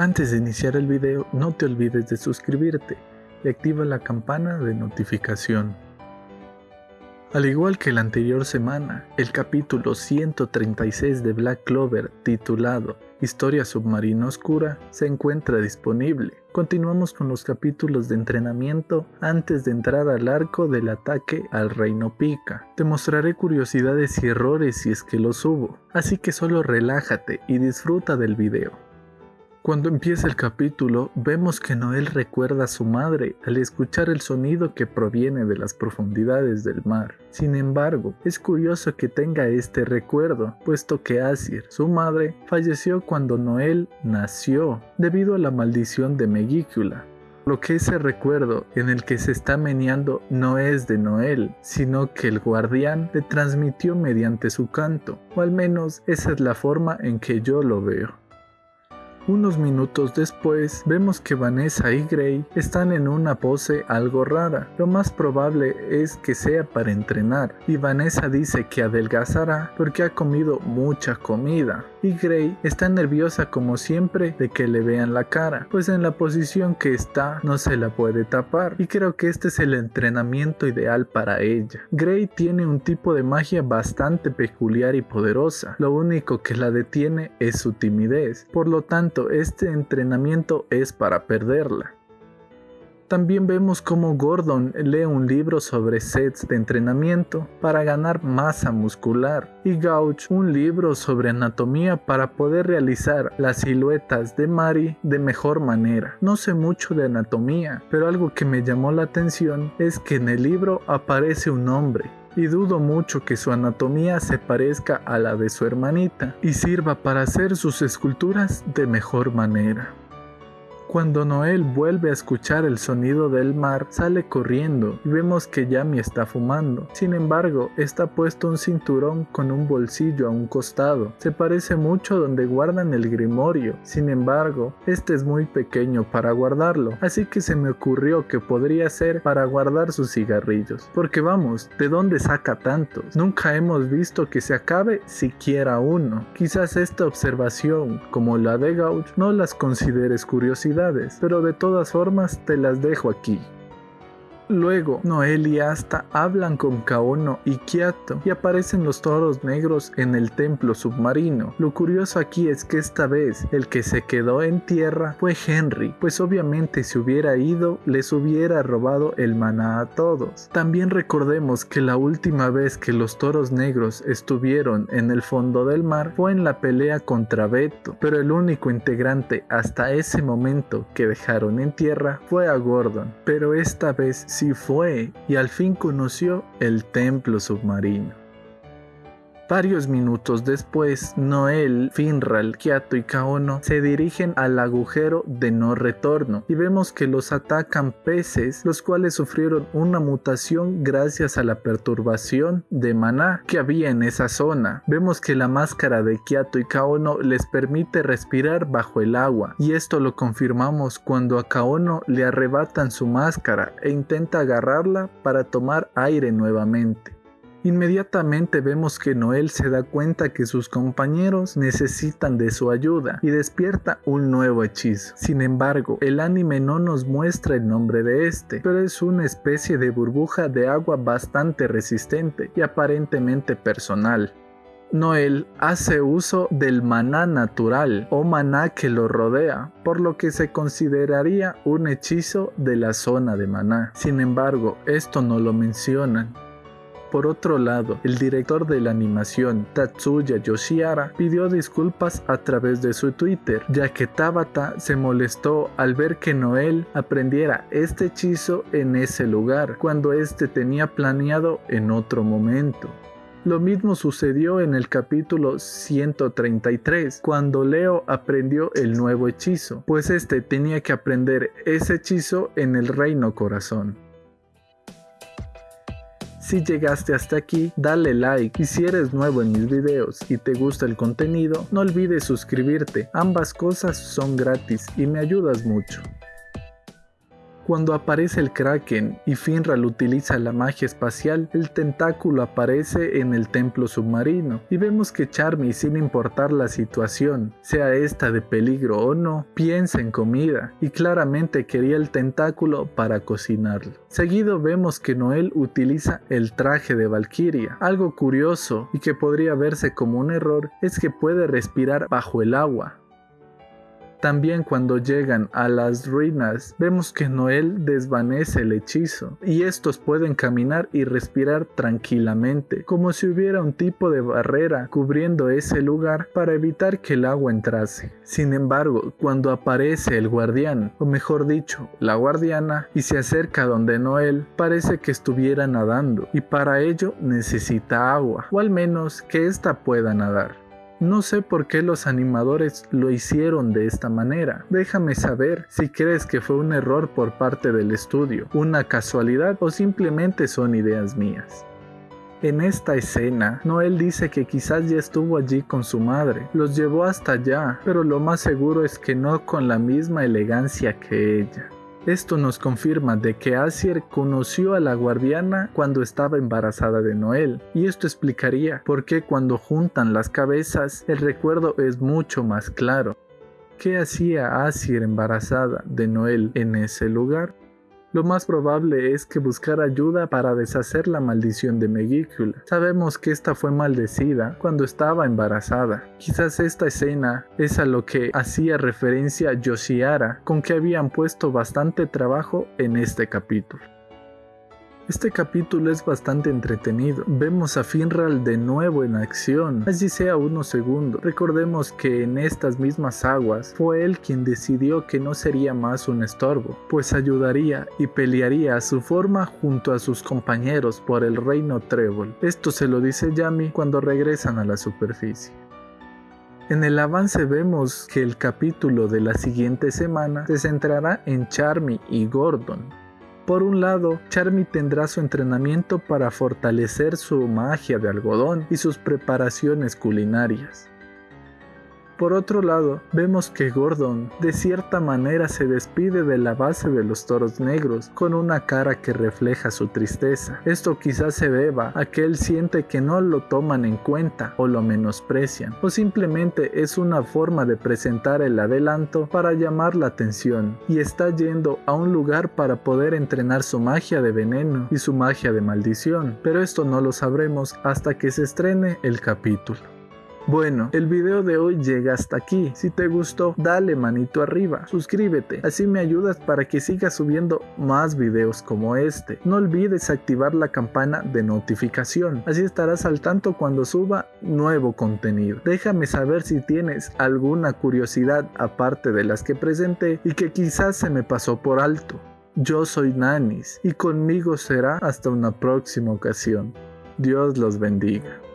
Antes de iniciar el video, no te olvides de suscribirte y activa la campana de notificación. Al igual que la anterior semana, el capítulo 136 de Black Clover, titulado Historia Submarina Oscura, se encuentra disponible. Continuamos con los capítulos de entrenamiento antes de entrar al arco del ataque al Reino Pica. Te mostraré curiosidades y errores si es que los hubo, así que solo relájate y disfruta del video. Cuando empieza el capítulo, vemos que Noel recuerda a su madre al escuchar el sonido que proviene de las profundidades del mar. Sin embargo, es curioso que tenga este recuerdo, puesto que Asir, su madre, falleció cuando Noel nació, debido a la maldición de Megícula, lo que ese recuerdo en el que se está meneando no es de Noel, sino que el guardián le transmitió mediante su canto, o al menos esa es la forma en que yo lo veo. Unos minutos después, vemos que Vanessa y Gray están en una pose algo rara. Lo más probable es que sea para entrenar, y Vanessa dice que adelgazará porque ha comido mucha comida. Y Gray está nerviosa como siempre de que le vean la cara, pues en la posición que está no se la puede tapar, y creo que este es el entrenamiento ideal para ella. Gray tiene un tipo de magia bastante peculiar y poderosa, lo único que la detiene es su timidez, por lo tanto este entrenamiento es para perderla. También vemos cómo Gordon lee un libro sobre sets de entrenamiento para ganar masa muscular y Gauch un libro sobre anatomía para poder realizar las siluetas de Mari de mejor manera. No sé mucho de anatomía, pero algo que me llamó la atención es que en el libro aparece un hombre y dudo mucho que su anatomía se parezca a la de su hermanita y sirva para hacer sus esculturas de mejor manera. Cuando Noel vuelve a escuchar el sonido del mar, sale corriendo y vemos que Yami está fumando. Sin embargo, está puesto un cinturón con un bolsillo a un costado. Se parece mucho donde guardan el grimorio. Sin embargo, este es muy pequeño para guardarlo, así que se me ocurrió que podría ser para guardar sus cigarrillos. Porque vamos, ¿de dónde saca tantos? Nunca hemos visto que se acabe siquiera uno. Quizás esta observación, como la de Gauch, no las consideres curiosidad pero de todas formas te las dejo aquí. Luego, Noel y Asta hablan con Kaono y Kiato y aparecen los toros negros en el templo submarino. Lo curioso aquí es que esta vez el que se quedó en tierra fue Henry, pues obviamente si hubiera ido les hubiera robado el maná a todos. También recordemos que la última vez que los toros negros estuvieron en el fondo del mar fue en la pelea contra Beto, pero el único integrante hasta ese momento que dejaron en tierra fue a Gordon, pero esta vez sí fue y al fin conoció el templo submarino. Varios minutos después, Noel, Finral, Kiato y Kaono se dirigen al agujero de no retorno y vemos que los atacan peces, los cuales sufrieron una mutación gracias a la perturbación de maná que había en esa zona. Vemos que la máscara de Kiato y Kaono les permite respirar bajo el agua y esto lo confirmamos cuando a Kaono le arrebatan su máscara e intenta agarrarla para tomar aire nuevamente. Inmediatamente vemos que Noel se da cuenta que sus compañeros necesitan de su ayuda y despierta un nuevo hechizo. Sin embargo, el anime no nos muestra el nombre de este, pero es una especie de burbuja de agua bastante resistente y aparentemente personal. Noel hace uso del maná natural o maná que lo rodea, por lo que se consideraría un hechizo de la zona de maná. Sin embargo, esto no lo mencionan. Por otro lado, el director de la animación, Tatsuya Yoshiara, pidió disculpas a través de su Twitter, ya que Tabata se molestó al ver que Noel aprendiera este hechizo en ese lugar, cuando este tenía planeado en otro momento. Lo mismo sucedió en el capítulo 133, cuando Leo aprendió el nuevo hechizo, pues este tenía que aprender ese hechizo en el reino corazón. Si llegaste hasta aquí, dale like y si eres nuevo en mis videos y te gusta el contenido, no olvides suscribirte, ambas cosas son gratis y me ayudas mucho. Cuando aparece el Kraken y Finral utiliza la magia espacial, el tentáculo aparece en el templo submarino y vemos que Charmy, sin importar la situación, sea esta de peligro o no, piensa en comida y claramente quería el tentáculo para cocinarlo. Seguido vemos que Noel utiliza el traje de Valkyria. Algo curioso y que podría verse como un error es que puede respirar bajo el agua, también cuando llegan a las ruinas, vemos que Noel desvanece el hechizo y estos pueden caminar y respirar tranquilamente, como si hubiera un tipo de barrera cubriendo ese lugar para evitar que el agua entrase. Sin embargo, cuando aparece el guardián, o mejor dicho, la guardiana, y se acerca donde Noel, parece que estuviera nadando y para ello necesita agua, o al menos que ésta pueda nadar. No sé por qué los animadores lo hicieron de esta manera. Déjame saber si crees que fue un error por parte del estudio, una casualidad o simplemente son ideas mías. En esta escena, Noel dice que quizás ya estuvo allí con su madre, los llevó hasta allá, pero lo más seguro es que no con la misma elegancia que ella. Esto nos confirma de que Asier conoció a la guardiana cuando estaba embarazada de Noel, y esto explicaría por qué cuando juntan las cabezas el recuerdo es mucho más claro. ¿Qué hacía Asier embarazada de Noel en ese lugar? Lo más probable es que buscara ayuda para deshacer la maldición de Megícula. Sabemos que esta fue maldecida cuando estaba embarazada. Quizás esta escena es a lo que hacía referencia Yoshiara, con que habían puesto bastante trabajo en este capítulo. Este capítulo es bastante entretenido. Vemos a Finral de nuevo en acción, así sea unos segundos. Recordemos que en estas mismas aguas fue él quien decidió que no sería más un estorbo, pues ayudaría y pelearía a su forma junto a sus compañeros por el reino Trébol. Esto se lo dice Yami cuando regresan a la superficie. En el avance vemos que el capítulo de la siguiente semana se centrará en Charmy y Gordon, por un lado, Charmy tendrá su entrenamiento para fortalecer su magia de algodón y sus preparaciones culinarias. Por otro lado, vemos que Gordon de cierta manera se despide de la base de los toros negros con una cara que refleja su tristeza. Esto quizás se deba a que él siente que no lo toman en cuenta o lo menosprecian, o simplemente es una forma de presentar el adelanto para llamar la atención y está yendo a un lugar para poder entrenar su magia de veneno y su magia de maldición, pero esto no lo sabremos hasta que se estrene el capítulo. Bueno, el video de hoy llega hasta aquí. Si te gustó, dale manito arriba, suscríbete, así me ayudas para que siga subiendo más videos como este. No olvides activar la campana de notificación, así estarás al tanto cuando suba nuevo contenido. Déjame saber si tienes alguna curiosidad aparte de las que presenté y que quizás se me pasó por alto. Yo soy Nanis y conmigo será hasta una próxima ocasión. Dios los bendiga.